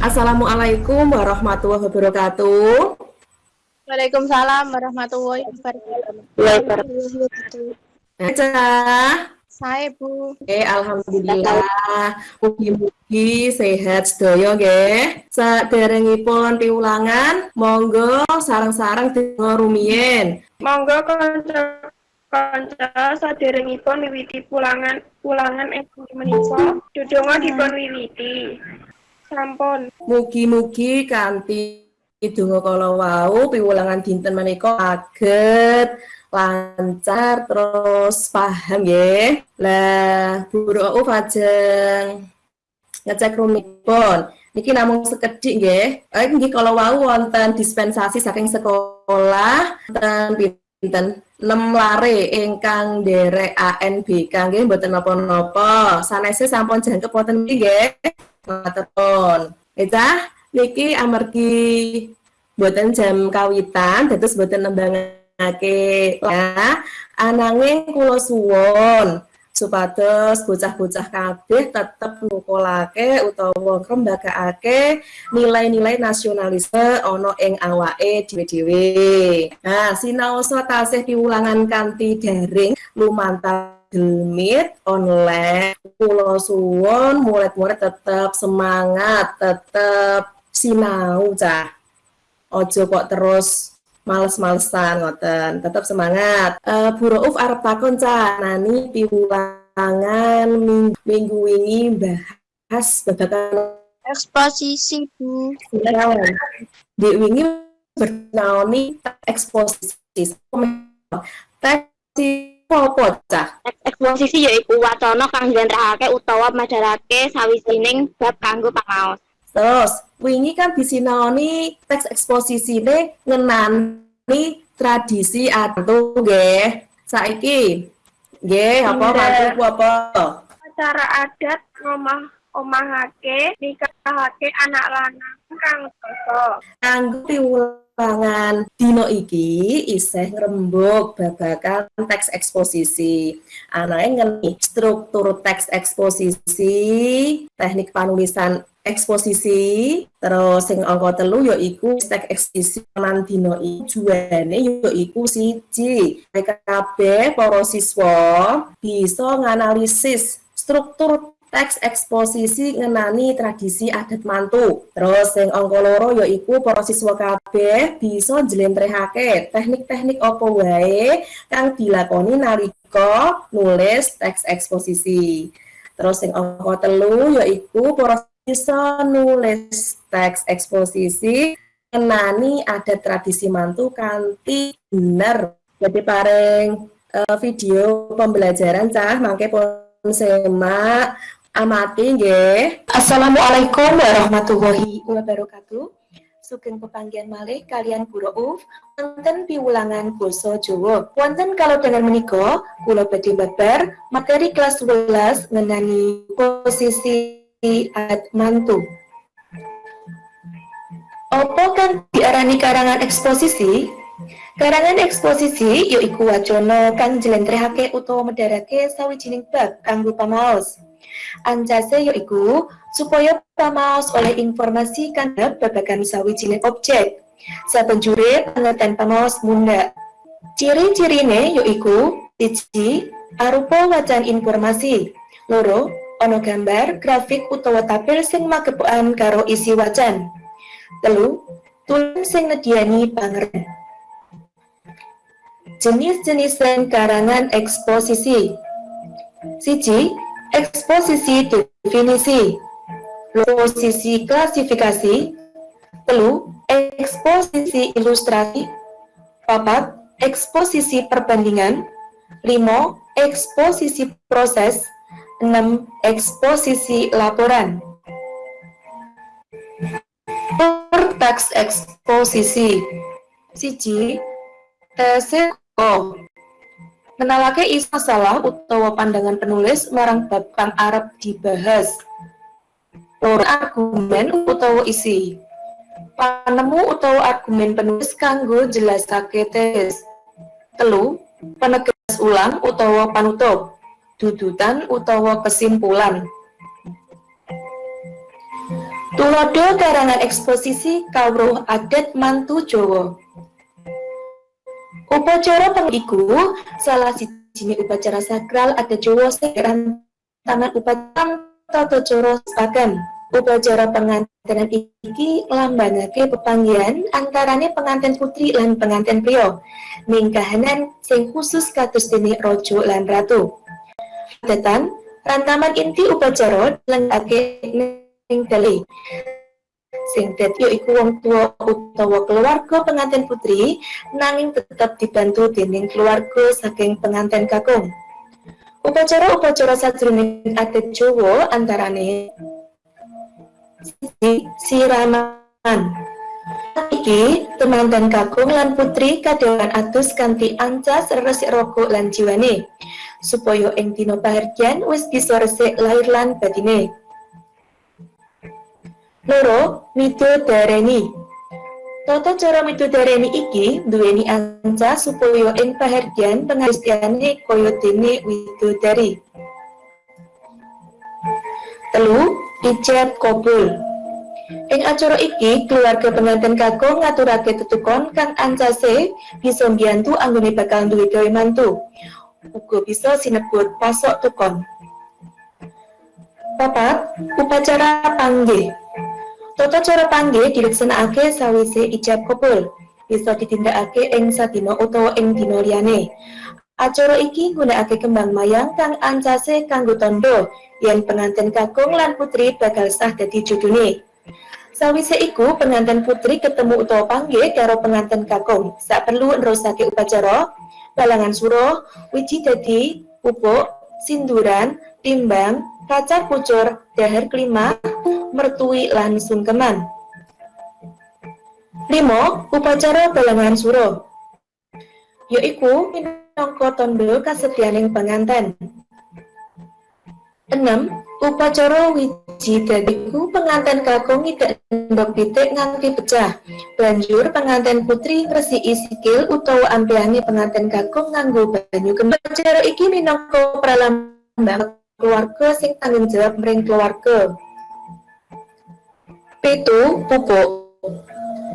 Assalamualaikum warahmatullahi wabarakatuh. Waalaikumsalam warahmatullahi wabarakatuh. Aja. Saya Bu. Oke, alhamdulillah. Mugi-mugi sehat sedaya nggih. Saderengipun piulangan, monggo sarang-sarang donga rumiyin. Monggo kanca kanca saderengipun miwiti pulangan pulangan ing menika dudonga dipun wiwiti. Sampun. Mugi-mugi kanthi donga kala wau piwulangan dinten menika saged lancar terus paham ya lah Bu Rauf ajeng ngecek rumipun. Niki namung sekedhik nggih. Eh nggih kalau wau wonten dispensasi saking sekolah wonten pinten? 6 lare ingkang derek ANBK nggih mboten napa-napa. Sanese sampun jangkep wonten niki matur Ecah niki amargi buatan jam kawitan dados boten nembangan Oke, ya. Ananging kula suwon supados bocah-bocah kabeh tetep nukolake utawa ngrembakake nilai-nilai nasionalisme ana ing awake dhewe-dhewe. Nah, sinaosa tasih piwulangan kanthi daring lumantar demit online kula suwon murid-murid tetep semangat, tetep sinau cah. Ojo kok terus males-malesan ngoten. Tetap semangat. Uh, Bu Rauf arep takon nani piwulangan minggu, minggu ini bahas babagan eksposisi Bu. Di wingi bernaoni eksposisi. Teksi apa cah eksposisi yaiku wacana kang njlentrehake utawa madharake sawijining bab kanggo pangaos Terus, wingi kan disinaoni teks eksposisi ini ngenani tradisi atau nggih. Saiki nggih apa mantu apa? Acara adat ngomah omahake nikahake anak lanang kang dosa. Kanggo piwulangan dino iki isih ngrembug babagan teks eksposisi. Anake ngeni struktur teks eksposisi, teknik penulisan eksposisi terus sing angka telu yaiku stek eksposisi lan dino iki. Juane yaiku siji. Kabeh para siswa bisa nganalisis struktur teks eksposisi ngenani tradisi adat mantu. Terus yang angka loro yaiku para siswa kabeh bisa njlentrehake teknik-teknik apa wae kang dilakoni nalika nulis teks eksposisi. Terus yang angka telu yaiku para bisa nulis teks eksposisi kenani ada tradisi mantu kanti bener jadi paring uh, video pembelajaran cah mangke pun semak amati nggih Assalamualaikum warahmatullahi wabarakatuh Sugeng pepanggian malih kalian Guru Uf wonten piwulangan basa Jawa. Wonten kalau dengan menika kula badhe babar materi kelas 12 ngenani posisi mantu. Apa kan diarani karangan eksposisi? Karangan eksposisi yaiku wacana kang jlentrehake utawa medharake sawijining bab kanggo pamaos. Anjase yaiku supaya pamaos oleh informasi kang babagan sawijining objek. Sabanjure pengertian pamaos munda. Ciri-cirine yaiku siji arupa wacan informasi. Loro, ono gambar, grafik utawa tabel sing magepokan karo isi wajan. Telu, tulen sing nediani pangerten. Jenis-jenis karangan eksposisi. Siji, eksposisi definisi. Posisi klasifikasi. Telu, eksposisi ilustrasi. Papat, eksposisi perbandingan. Limo, eksposisi proses. 6. Eksposisi laporan Teks eksposisi Siji Teseko Menalake isu masalah utawa pandangan penulis marang bab kang arep dibahas Loro argumen utawa isi Panemu utawa argumen penulis kanggo jelasake tes Telu Penegas ulang utawa panutup dudutan utawa kesimpulan. Tulodo karangan eksposisi kawruh adat mantu Jawa. Upacara pengiku salah siji upacara sakral adat Jawa sing tangan upacara tata cara sepakan. Upacara pengantinan iki lambangake pepanggihan antarane pengantin putri lan pengantin pria. Ning sing khusus kados dene raja lan ratu. Detan, rantaman inti upacara lengkake ning dali. Sing dadi iku wong tua utawa keluarga pengantin putri nanging tetap dibantu dening keluarga saking pengantin kakung. Upacara-upacara sajroning adat Jawa antarane siraman. Iki temanten kakung lan putri kadewan atus kanthi ancas resik rokok lan jiwane supaya ing dina pahargyan wis bisa resik lahir lan batine. Loro, dareni. Tata cara dareni iki duweni ancas supaya ing pahargyan pengajiane kaya dene widodari. Telu, ijab kabul. Ing acara iki, keluarga pengantin kakung ngaturake tetukon kang ancase bisa mbiyantu anggone bakal duwe gawe mantu. Uga bisa sinebut pasok tukon. Papat, upacara panggih. Tata cara panggih dilaksanakake sawise ijab kabul. Bisa ditindakake ing sadina utawa ing dina liyane. Acara iki nggunakake kembang mayang kang ancase kanggo tondo yen pengantin kakung lan putri bakal sah dadi judune. Sawise iku pengantin putri ketemu utawa panggih karo pengantin kakung. Sak perlu nerusake upacara, balangan suruh, wiji dadi, pupuk, sinduran, timbang, kacar pucur, dahar kelima, mertui lan sungkeman. Limo, upacara balangan suruh. Yaiku minangka tondo kasetianing penganten. 6. Upacara wiji dadiku penganten kakung tidak ndok pitik nganti pecah. Banjur penganten putri ngresiki sikil utawa ampiani penganten kakung nganggo banyu kembang. Upacara iki minangka pralambang keluarga sing tanggung jawab mring keluarga. Pitu, pupuk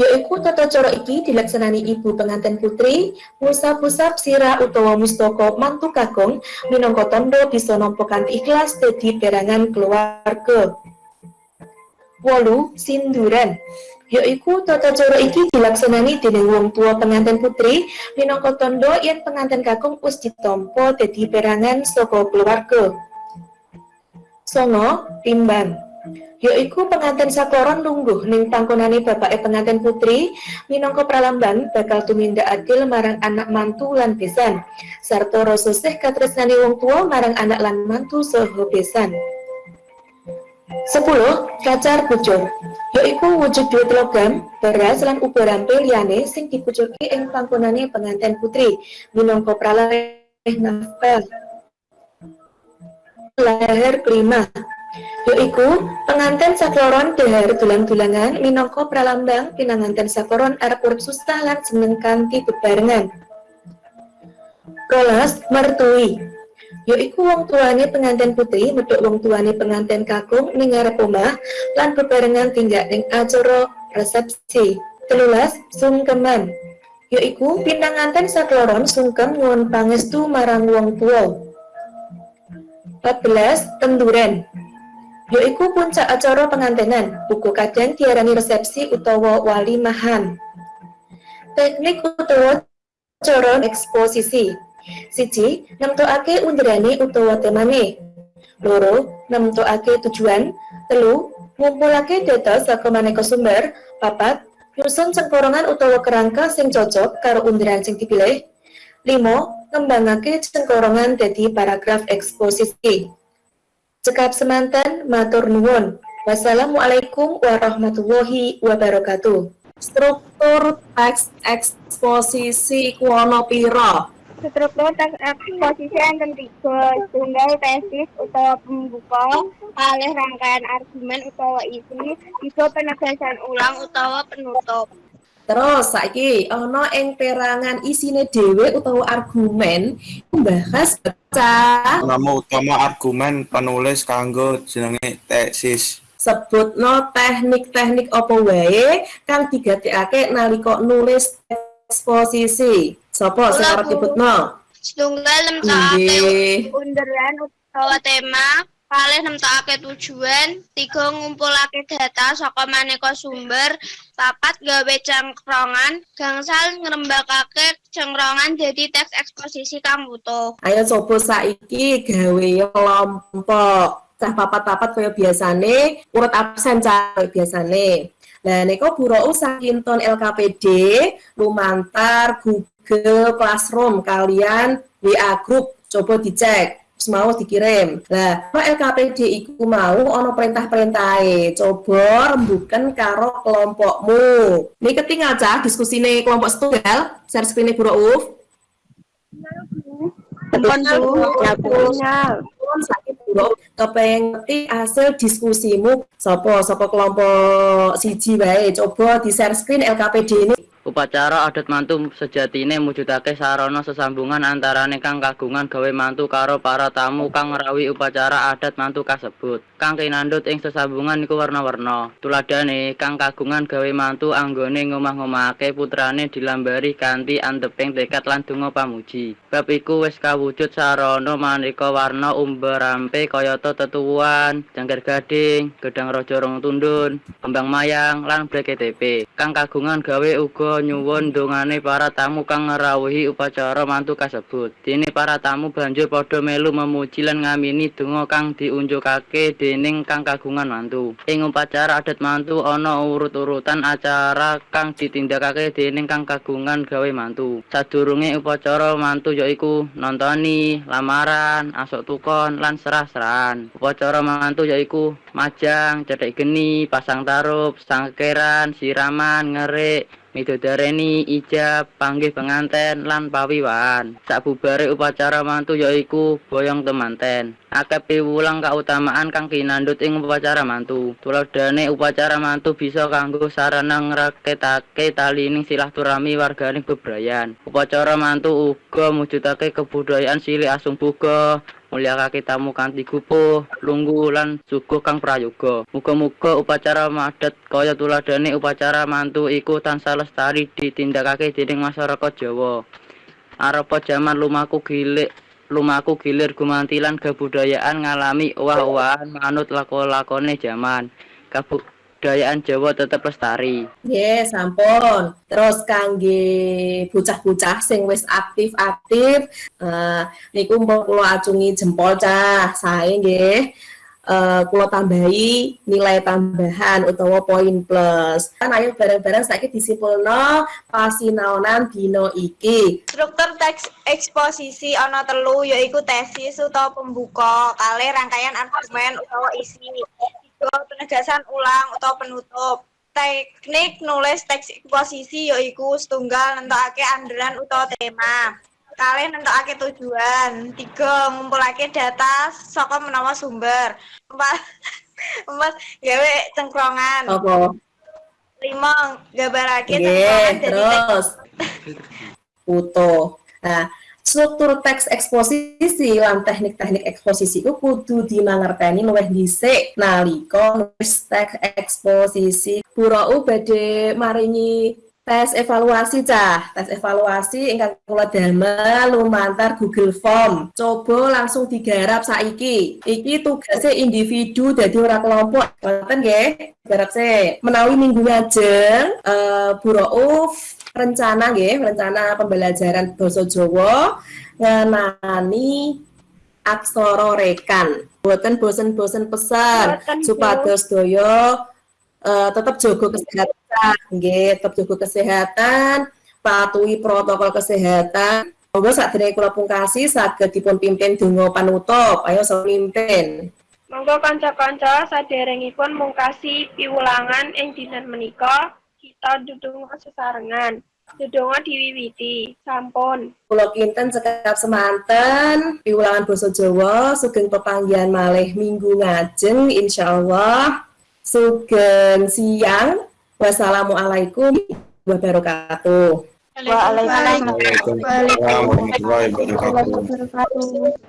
yaiku tata cara iki dilaksanani ibu pengantin putri musab-musab sirah utawa mustaka mantu kakung minangka tondo bisa nampa kanthi ikhlas dadi perangan keluarga. Wolu sinduran yaiku tata cara iki dilaksanani dening wong tua pengantin putri minangka tondo yen pengantin kakung wis ditampa dadi perangan saka keluarga. Songo timbang yaiku pengantin sakloron lungguh ning pangkonane bapake pengantin putri minangka pralambang bakal tumindak adil marang anak mantu lan besan. Sarta rasa sih katresnane wong tua marang anak lan mantu saha besan. 10. Kacar pucuk. Yaiku wujud duit logam, beras lan ubarampe liyane sing dipucuki ing pangkonane pengantin putri minangka pralaleh nafkah kelima yaiku pengantin sakloron dahar dulang-dulangan minangka pralambang pinanganten sakoron arep urip susah lan seneng kanthi bebarengan. Rolas mertui yaiku wong tuane pengantin putri medhok wong tuane pengantin kakung ning ngarep lan bebarengan tinggak ning acara resepsi. Telulas sungkeman yaiku pinanganten sakloron sungkem nyuwun pangestu marang wong tua. 14 tenduren yaiku puncak acara pengantenan, buku kadang diarani resepsi utawa wali mahan. Teknik utawa cara eksposisi. Siji, nemtokake undirane utawa temane. Loro, nemtokake tujuan. Telu, ngumpulake data saka maneka sumber. Papat, nyusun cengkorongan utawa kerangka sing cocok karo undiran sing dipilih. Limo, ngembangake cengkorongan dadi paragraf eksposisi. Cekap semantan, matur nuwun. Wassalamualaikum warahmatullahi wabarakatuh. Struktur teks eksposisi kuono piro. Struktur teks eksposisi enten tiga, tunggal tesis utawa pembuka, kalih rangkaian argumen utawa isi, tiga penegasan ulang utawa penutup. Terus saiki ana ing perangan isine dhewe utawa argumen membahas nama utama argumen penulis kanggo jenenge tesis sebutno teknik-teknik apa wae kang digatekake nalika nulis eksposisi. Sapa sing arep Bu. nyebutno? Setunggal nemtokake Nggih. Underline utawa tema, kalih nemtokake tujuan, tiga ngumpulake data saka maneka sumber, papat gawe cengkrongan, gangsal ngrembakake cengkrongan dadi teks eksposisi kang butuh. Ayo coba saiki gawe kelompok. Cah papat-papat kaya biasane, urut absen cah biasane. Lah nika Burau sakinton LKPD lumantar Google Classroom kalian WA group coba dicek terus mau dikirim. Lah, LKPD iku mau ono perintah-perintahe. Coba rembukan karo kelompokmu. Ini ketinggal cah diskusine kelompok setunggal, share screen Bu Rauf. Kepengen ngerti hasil diskusimu sapa sapa kelompok siji wae coba di share screen LKPD ini Upacara adat mantu sejatine mujudake sarana sesambungan antarane kang kagungan gawe mantu karo para tamu kang ngerawi upacara adat mantu kasebut. Kang kinandut ing sesambungan iku warna-warna. Tuladhane kang kagungan gawe mantu anggone ngomah-ngomahake putrane dilambari kanthi anteping tekad lan donga pamuji. Bab iku wis kawujud sarana maneka warna umberampe kayata tetuwuhan, jangkir gading, gedang raja rong tundun, kembang mayang lan BKTP. Kang kagungan gawe uga nyuwun dongane para tamu kang ngrawuhi upacara mantu kasebut. Dene para tamu banjur padha melu memuji lan ngamini donga kang diunjukake dening kang kagungan mantu. Ing upacara adat mantu ana urut-urutan acara kang ditindakake dening kang kagungan gawe mantu. Sadurunge upacara mantu yaiku nontoni, lamaran, asok tukon lan serah-serahan. Upacara mantu yaiku majang, cedek geni, pasang tarup, sangkeran, siraman, ngerik, midodareni, ijab, panggih penganten lan pawiwan. Sabubare upacara mantu yaiku boyong temanten. Akeh piwulang kautamaan kang kinandut ing upacara mantu. Tuladhane upacara mantu bisa kanggo sarana ngraketake talining silaturahmi warganing bebrayan. Upacara mantu uga mujudake kebudayaan silih asung buga, mulyakake tamu kanthi gupuh, lungguh lan suguh kang prayoga. Muga-muga upacara madat kaya tuladhane upacara mantu iku tansah lestari ditindakake dening masyarakat Jawa. Arepa jaman lumaku gilik lumaku gilir gumantilan kebudayaan ngalami owah-owahan manut lako-lakone jaman. Kebudayaan Jawa tetep lestari. Nggih, sampun. Terus kangge bocah-bocah sing wis aktif-aktif, eh niku mbok kula acungi jempol cah, sae nggih. Eh kula tambahi nilai tambahan utawa poin plus. Kan ayo bareng-bareng saiki disimpulno pasinaonan dina iki. Struktur teks eksposisi ana telu yaiku tesis utawa pembuka, kalih rangkaian argumen utawa isi, tiga penegasan ulang utawa penutup. Teknik nulis teks eksposisi yaiku setunggal nentokake andalan utawa tema. Kalih nentokake tujuan, tiga ngumpulake data saka menawa sumber. Empat, empat gawe cengkrongan. Apa? Lima gambarake cengkrongan terus foto. Nah, struktur teks eksposisi lan teknik-teknik eksposisi itu kudu dimangerteni luwih dhisik nalika nulis teks eksposisi. Burau badhe maringi tes evaluasi cah, tes evaluasi ingkang kula damel lumantar Google Form. Coba langsung digarap saiki. Iki tugasnya individu dadi ora kelompok. Ngoten nggih? Garap se. Menawi minggu ngajeng eh Bu Rauf rencana nggih, rencana pembelajaran basa Jawa ngenani aksara rekan. Boten bosen-bosen pesan supados daya eh, tetap jaga kesehatan, nggih, tetap jaga kesehatan, patuhi protokol kesehatan. Monggo sadherenge kula pungkasi saged dipun pimpin donga panutup. Ayo sing mimpin. Monggo kanca-kanca saderengipun mungkasi piwulangan ing dinten menika kita ndedonga sesarengan. Ndedonga diwiwiti. Sampun. Kula kinten cekap semanten piwulangan basa Jawa sugeng pepanggihan malih minggu ngajeng insyaallah sugeng siang wassalamualaikum wabarakatuh Waalaikumsalam. Waalaikumsalam warahmatullahi. Wabarakatuh.